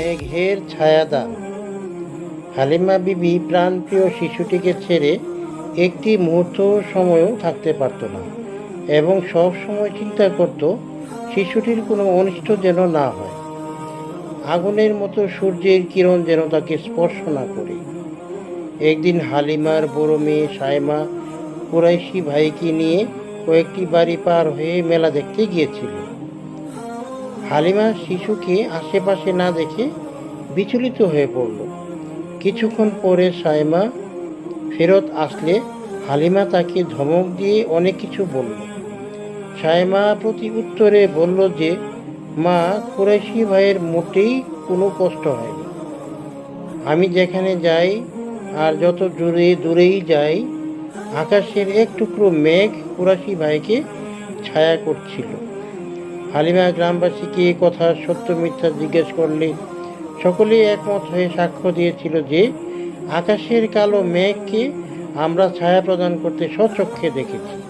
মেঘের ছায়াদার। হালিমা বিবি প্রাণপ্রিয় শিশুটিকে ছেড়ে একটি মুহূর্ত সময়ও থাকতে পারত না এবং সব সময় চিন্তা করত শিশুটির কোনো অনিষ্ট যেন না হয়। আগুনের মতো সূর্যের কিরণ যেন তাকে স্পর্শ না করে। একদিন হালিমার বড় মেয়ে সায়মা কুরাইশি ভাইকে নিয়ে কয়েকটি বাড়ি পার হয়ে মেলা দেখতে গিয়েছিল। হালিমা শিশুকে আশেপাশে না দেখে বিচলিত হয়ে পড়ল। কিছুক্ষণ পরে সায়মা ফেরত আসলে হালিমা তাকে ধমক দিয়ে অনেক কিছু বলল। সায়মা প্রতি উত্তরে বলল যে, মা, কুরাইশি ভাইয়ের মোটেই কোনো কষ্ট হয়নি। আমি যেখানে যাই আর যত দূরে দূরেই যাই, আকাশের এক টুকরো মেঘ কুরাশি ভাইকে ছায়া করছিল। হালিমা গ্রামবাসীকে এ কথা সত্য মিথ্যা জিজ্ঞেস করলে সকলেই একমত হয়ে সাক্ষ্য দিয়েছিল যে, আকাশের কালো মেঘকে আমরা ছায়া প্রদান করতে স্বচক্ষে দেখেছি।